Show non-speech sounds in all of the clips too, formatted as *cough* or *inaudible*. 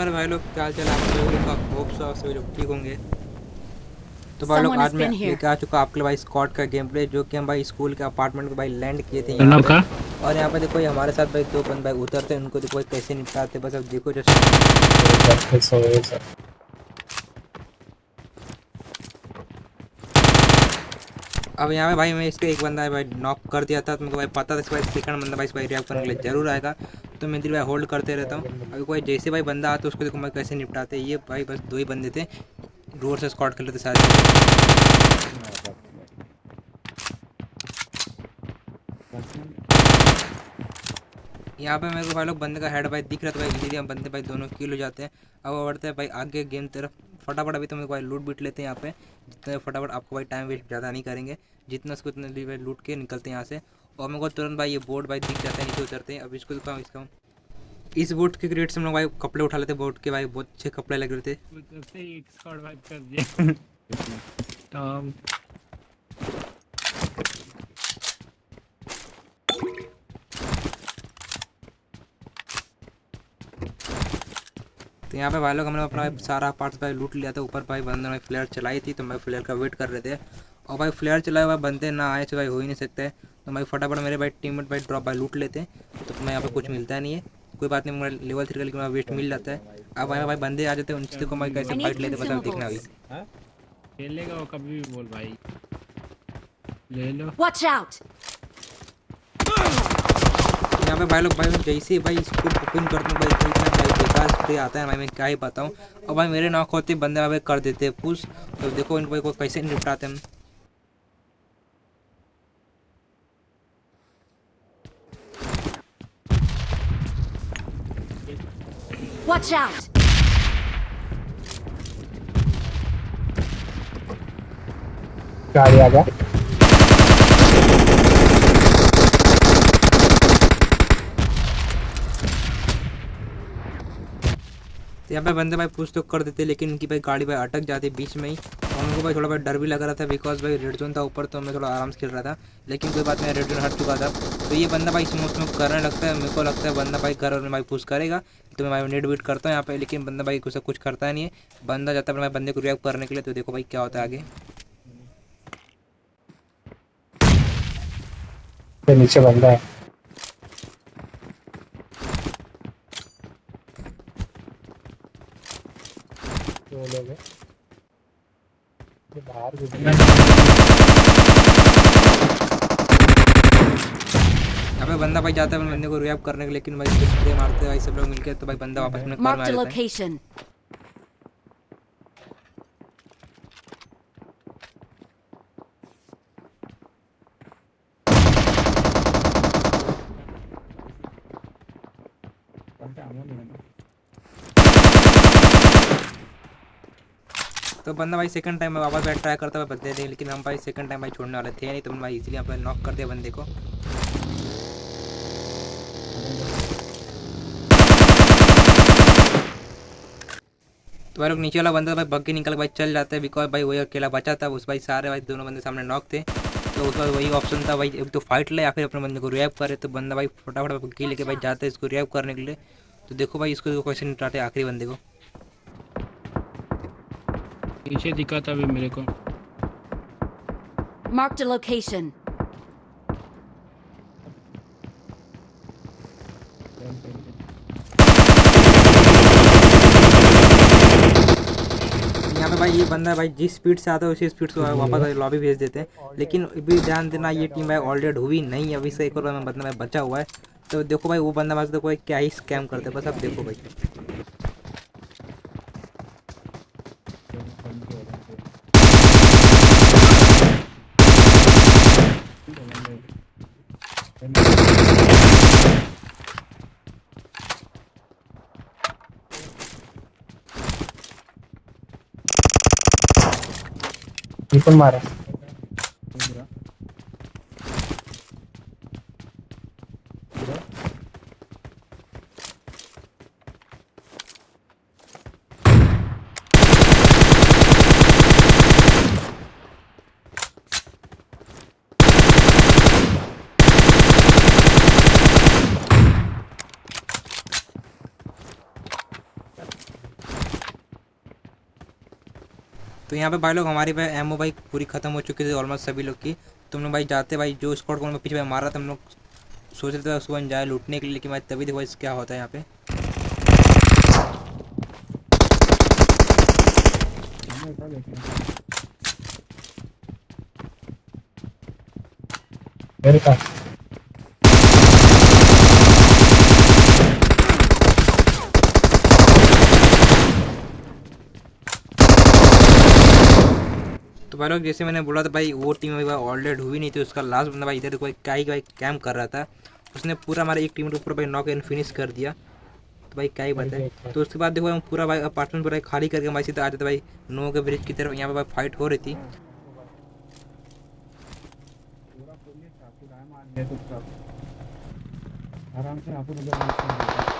मेरे भाई लोग क्या चल आप लोग का होप सो सभी लोग ठीक होंगे। तो भाई लोग आज मैं लेके आ चुका आपके लिए भाई स्कॉट का गेम प्ले जो कि हम भाई स्कूल के अपार्टमेंट में भाई लैंड किए थे यहाँ पे। का और यहाँ पे देखो ये हमारे साथ भाई दो बंद भाई उतरते हैं उनको देखो कैसे निपटाते बस अब देखो जस्ट घर सोए सर अब यहाँ पे भाई मैं इसके एक बंदा भाई नॉक कर दिया था तो मेरे को भाई पता था इस भाई सेकंड बंदा भाई इस भाई रिएक्ट करने के लिए ज़रूर आएगा। तो मैं दिल भाई होल्ड करते रहता हूँ। अभी कोई जैसे भाई बंदा आता है, उसको देखो मैं कैसे निपटाते ये भाई बस दो ही बंदे थे रोड से स्कॉट कर लेते सारे। यहाँ पे मेरे को भाई लोग बंदे का हेड भाई दिख रहा था भाई इजीली हम बंदे भाई दोनों किल हो जाते हैं। अब बढ़ते हैं भाई आगे गेम तरफ़। फटाफट अभी तो मेरे को भाई लूट बीट लेते हैं यहाँ पे। जितने फटाफट आपको भाई टाइम वेस्ट ज़्यादा नहीं करेंगे। जितना उसको उतने भी भाई लूट के निकलते हैं यहाँ से। और मेरे को तुरंत भाई ये बोर्ड भाई दिख जाता है नीचे उतरते हैं। अब इसको दिखाऊँ इसका इस बोट के क्रिएट से हम लोग भाई कपड़े उठा लेते बोट के भाई बहुत अच्छे कपड़े लग रहे थे। तो *laughs* तो यहाँ पे भाई लोग हमने अपना सारा पार्ट्स भाई लूट लिया था। ऊपर भाई बंदे ने फ्लेयर चलाई थी तो भाई फ्लेयर का वेट कर रहे थे। और भाई फ्लेयर चलाए हुए बंदे ना आए तो भाई हो ही नहीं सकते। तो भाई फटाफट मेरे भाई टीम भाई ड्रॉप भाई लूट लेते। हैं तो मैं यहाँ पे कुछ मिलता नहीं है। कोई बात नहीं मेरा लेवल थ्री का लेकिन वेस्ट मिल जाता है। अब भाई भाई बंदे आ जाते हैं उनसे देखो भाई कैसे फाइट लेते बता देखना अभी। खेलेगा वो कभी भी बोल भाई। ले लो। Watch out! यहाँ पे भाई लोग भाई जैसे भाई इसको ओपन करता हूँ भाई तो इतना बेकार स्प्रे आता है भाई मैं क्या ही बताऊँ। और भाई मेरे नॉक होते बंदे भाई कर देते हैं पुश तो देखो इन भाई को कैसे निपटाते हैं। हम Watch out! गाड़ी आ गया। तो यहाँ पे बंदे भाई पुश तो कर देते, लेकिन उनकी भाई गाड़ी भाई अटक जाती बीच में ही। और उनको भाई थोड़ा भाई डर भी लग रहा था बिकॉज़ भाई रेड जोन था ऊपर तो मैं थोड़ा आराम से खेल रहा था। लेकिन कोई बात नहीं रेड जोन हट चुका था। तो ये बंदा भाई स्मोक स्मोक करने लगता है, मेरे को लगता है बंदा भाई घर में भाई पुश करेगा। तो मैं भाई नेट बीट करता हूँ यहाँ पे, लेकिन बंदा भाई कुछ कुछ करता नहीं है। बंदा जाता है मैं बंदे को रिएक्ट करने के लिए तो देखो भाई क्या होता है आगे। नीचे बंदा है। दो लोग हैं। बाहर भी बंदा भाई जाता है बंदे को रिएक्ट करने के लेकिन भाई स्प्रे मारते भाई सब लोग मिलकर तो भाई बंदा वापस में कार में आ Marked a जाता है। location. तो बंदा भाई सेकंड टाइम वापस बैठ ट्राई करता हुआ बदले थे, लेकिन हम भाई सेकंड टाइम भाई छोड़ने वाले थे नहीं तो भाई इसलिए पे नॉक कर दिया बंदे को। तो भाई लोग नीचे वाला बंदा भाई भग के निकल भाई चल जाता है बिकॉज़ भाई वही अकेला बचा था, उस भाई सारे भाई दोनों बंदे सामने नॉक थे। तो उस बाद वही ऑप्शन था, भाई एक तो फाइट ले या फिर अपने बंदे को रिएक्ट करे तो बंदा भाई फटाफट भग्गी लेके भाई जाता है इसको रिएक्ट करने के लिए। तो देखो भाई इसको क्वेश्चन निपटाते आखिरी बंदे को। पीछे दिखा था अभी मेरे को। Marked a location. यहाँ पे भाई ये बंदा भाई जिस स्पीड से आता है उसी स्पीड से वापस लॉबी भेज देते हैं। लेकिन अभी ध्यान देना ये टीम भाई ऑलरेडी हुई नहीं है। अभी से एक और बंदा भाई बचा हुआ है। तो देखो भाई वो बंदा बस देखो भाई क्या ही स्कैम करते हैं। बस अब देखो भाई। कौन मारा। तो यहाँ पे भाई लोग, हमारी भाई एमओ भाई पूरी खत्म हो चुकी थी ऑलमोस्ट सभी लोग की। तुम लोग भाई जाते भाई, जो स्कॉट को पीछे भाई मार था, हम लोग सोच रहे थे सुबह जाए लूटने के लिए, लेकिन भाई तभी देखो क्या होता है यहाँ पे। मेरे पास। भाई लोग जैसे मैंने बोला था भाई वो टीम अभी भाई ऑलरेड हुई नहीं थी उसका लास्ट बंदा भाई इधर कोई क्या ही भाई कैम कर रहा था। उसने पूरा हमारे एक टीम के ऊपर भाई नॉक एंड फिनिश कर दिया। तो भाई क्या ही बताए तो उसके बाद देखो हम पूरा भाई अपार्टमेंट पूरा खाली करके भाई सीधे आ जाते भाई। नो के ब्रिज की तरफ़ यहाँ पे भाई फाइट हो रही थी। पूरा तो आराम से आपको उधर बैठ के देखो।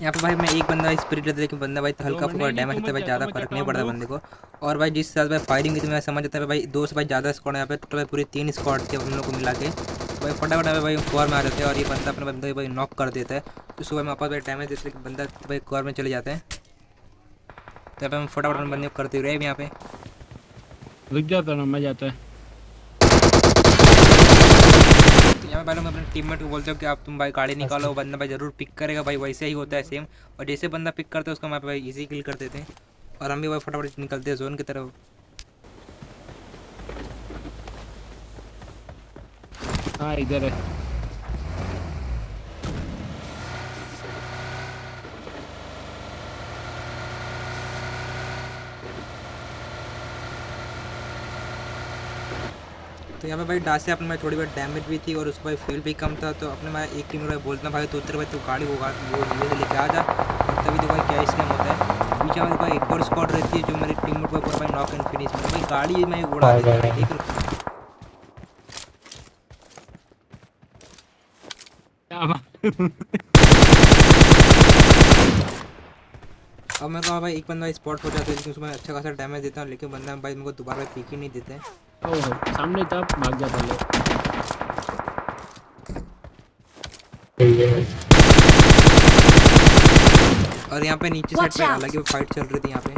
यहाँ पे भाई मैं एक बंदा स्प्रिट रहता लेकिन बंदा भाई तो हल्का फुल्का डैमेज होता है भाई ज़्यादा फ़र्क नहीं पड़ता बंदे को। और भाई जिस साथ भाई फायरिंग की तो मैं समझ जाता है भाई दो से भाई ज़्यादा स्कॉड यहाँ पे टोटल भाई पूरी तीन स्कॉड थे हम लोग को मिला के। तो भाई फटाफट भाई भाई कॉर में आ जाते हैं और ये बंदा अपने बंदे भाई नॉक कर देता है। तो सुबह में वापस भाई डैमेज देते हैं लेकिन बंदा तो भाई कॉर में चले जाते हैं। तो यहाँ पे हम फटाफट बंदे को करते हुए यहाँ पे। रुक जाता ना मैं जाता है तो यहाँ भाई लोग अपने टीममेट को बोलते हो कि आप तुम भाई गाड़ी निकालो वो बंदा भाई ज़रूर पिक करेगा भाई, वैसे ही होता है सेम और जैसे बंदा पिक करता है, उसको मैं भाई इजी किल कर देते हैं। और हम भी भाई फटाफट निकलते हैं जोन की तरफ़। हाँ इधर है। तो यहाँ पे भाई डासे अपने में थोड़ी बहुत डैमेज भी थी और उसका भाई फ्यूल भी कम था तो अपने मैं एक टीम में बोलता भाई तो उतर भाई तो गाड़ी होगा वो धीरे से लेके आ जा। तभी तो भाई क्या स्कैम होता है। पीछे में भाई एक और स्क्वाड रहती है जो मेरी टीम में पूरा भाई नॉक एंड फिनिश में। भाई गाड़ी मैं उड़ा देता हाँ, है ठीक है अब मैं कहा भाई एक बंदा स्पॉट हो जाता है लेकिन उसमें अच्छा खासा डैमेज देता हूँ लेकिन बंदा भाई मेरे को दोबारा पीक ही नहीं देते। हैं ओहो सामने था भाग जाता लोग। सही है और यहाँ पे नीचे साइड पे out! अलग ही फाइट चल रही थी यहाँ पे।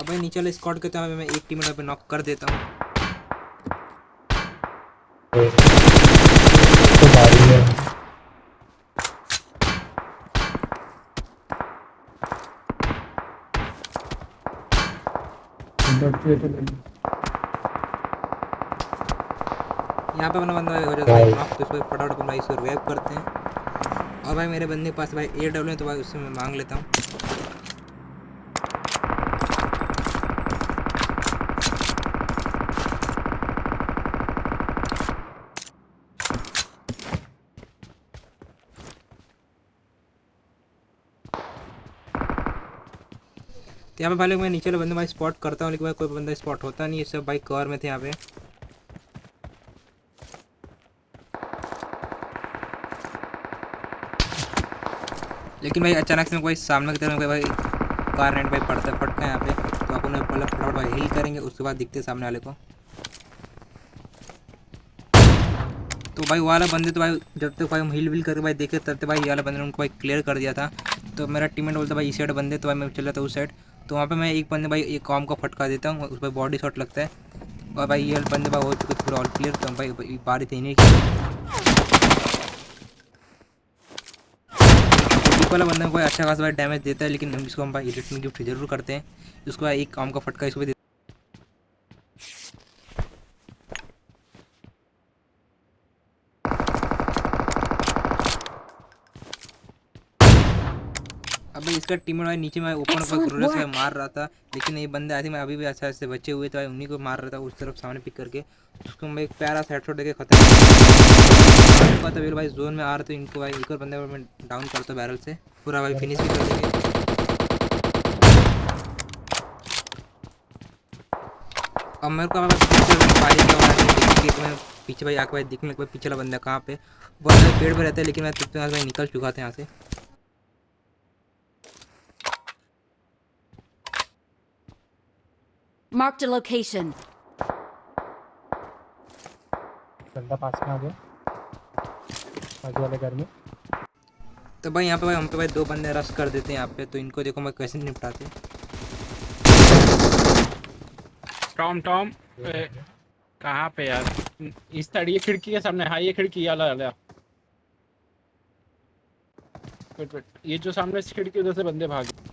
अब भाई नीचे वाले स्क्वाड के तो मैं एक टीम पे नॉक कर देता हूँ। तो गाड़ी है डरते तो नहीं। यहाँ पे अपना बंदा हो जाता है तो इसको फटाफट अपन भाई इसको वेब करते हैं। और भाई मेरे बंदे के पास भाई ए डब्ल्यू है तो भाई उससे मैं मांग लेता हूँ। तो यहाँ पे भाई लोग मैं नीचे वाले बंदे भाई स्पॉट करता हूँ, लेकिन भाई कोई बंदा स्पॉट होता नहीं है, सब भाई कवर में थे यहाँ पे। लेकिन भाई अचानक से कोई सामने की तरफ़ भाई कार रेंट भाई पड़ता है फटका यहाँ पे तो अपन ने पहले फटाफट भाई हिल करेंगे, उसके बाद दिखते हैं सामने वाले को। तो भाई वो वाला बंदे तो भाई, जब तक भाई हम हिल विल करके भाई देखे, तब तक भाई ये वाला बंदे ने उनको भाई क्लियर कर दिया था। तो मेरा टीममेट बोलता, भाई इस साइड बंदे तो भाई मैं चल था उस साइड तो वहाँ पे मैं एक बंदे भाई, एक कॉम का फटका देता हूँ, उस पर बॉडी शॉट लगता है। और भाई ये बंदे भाई हो चुके पूरा ऑल क्लियर तो भाई बारी थी नहीं वाला बंदा कोई अच्छा खासा भाई डैमेज देता है, लेकिन हम इसको हम भाई रिटर्न गिफ्ट ज़रूर करते हैं। उसको भाई एक काम का फटका इसको अब इसका टीम भाई नीचे में ऊपर Excellent ग्रोलर से मार रहा था। लेकिन ये बंदे आए थे मैं अभी भी अच्छा से बचे हुए थे भाई उन्हीं को मार रहा था उस तरफ़ सामने पिक करके। उसको मैं एक प्यारा सा हेडशॉट देके खत्म कर दिया। भाई जोन में आ रहे थे इनको भाई एक और बंदे को मैं डाउन करता बैरल से। पूरा भाई फिनिश भी कर देंगे। अब मेरे को फायरिंग का तो मैं पीछे भाई आके भाई दिखने लगा पीछे वाला बंदा कहाँ पे वो अंदर पेड़ पर रहता है लेकिन मैं तुझसे भाई निकल चुका था यहाँ से। Marked a location. बंदा पास में आ गया। आगे वाले घर में। तो भाई यहाँ पे भाई हम पे भाई दो बंदे रश कर देते हैं यहाँ पे तो इनको देखो मैं कैसे निपटाते हैं। टॉम टॉम कहाँ पे यार? इस ये खिड़की के सामने हाँ ये खिड़की वाला वाला वेट वेट ये जो सामने खिड़की उधर से बंदे भागे।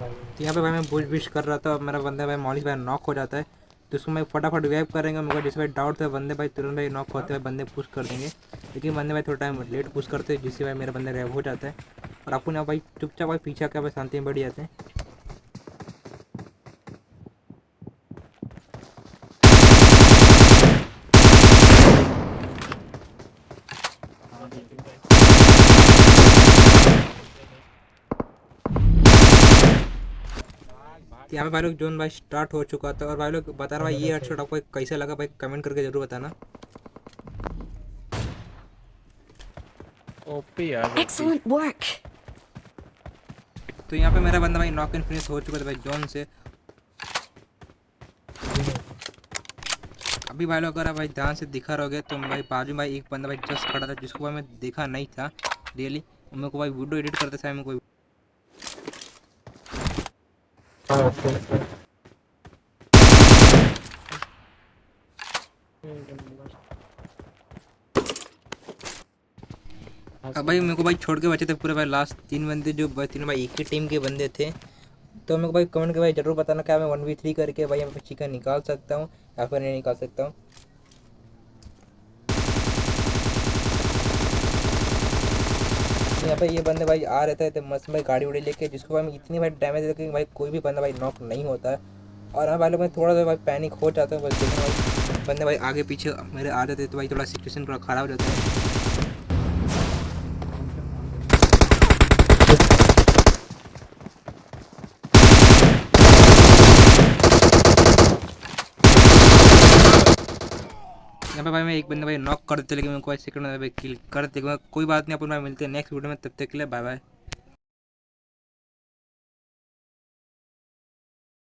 तो यहाँ पे भाई मैं बुश बिश कर रहा था और मेरा बंदा भाई मॉलिश भाई नॉक हो जाता है। तो उसको मैं फटाफट वेब करेंगे मगर जिस भाई डाउट था बंदे भाई तुरंत भाई नॉक होते हुए बंदे पुश कर देंगे। लेकिन बंदे भाई थोड़ा टाइम लेट पुश करते हैं, जिससे भाई मेरा बंदा रेव हो जाता है। और आपको ना भाई चुपचाप भाई पीछा के भाई शांति में बढ़ जाते हैं। यहाँ पे भाई लोग जोन भाई स्टार्ट हो चुका था और भाई लोग बता रहा भाई ये हेडशॉट आपको कैसा लगा भाई कमेंट करके ज़रूर बताना ओपी यार. Excellent work. तो यहाँ पे मेरा बंदा भाई नॉक इन फिनिश हो चुका था भाई जोन से अभी भाई लोग अगर आप भाई ध्यान से दिखा रहोगे तो भाई बाजू भाई एक बंदा भाई जस्ट खड़ा था जिसको भाई मैं देखा नहीं था रियली मेरे को भाई वीडियो एडिट करते समय मेरे को हाँ अच्छा अच्छा अब भाई, मेरे को भाई छोड़ के बचे थे पूरे भाई लास्ट तीन बंदे जो तीनों भाई एक ही टीम के बंदे थे। तो मेरे को भाई कमेंट के भाई ज़रूर बताना क्या मैं वन वी थ्री करके भाई यहाँ पे चिकन निकाल सकता हूँ या फिर नहीं निकाल सकता हूँ। यहाँ पे ये बंदे भाई आ रहे थे मस्त भाई गाड़ी उड़ी लेके, जिसको भाई इतनी भाई डैमेज देते कि भाई कोई भी बंदा भाई नॉक नहीं होता है। और हाँ भाई लोग भाई थोड़ा सा भाई पैनिक हो जाता है, बस देखना भाई, बंदे भाई आगे पीछे मेरे आ जाते तो भाई थोड़ा सिचुएशन थोड़ा ख़राब हो जाता है। यहाँ पे भाई मैं एक बंदे भाई नॉक कर देते, लेकिन मेरे को सेकंड में भाई किल कर देते। कोई बात नहीं, अपन भाई मिलते हैं नेक्स्ट वीडियो में, तब तक के लिए बाय बाय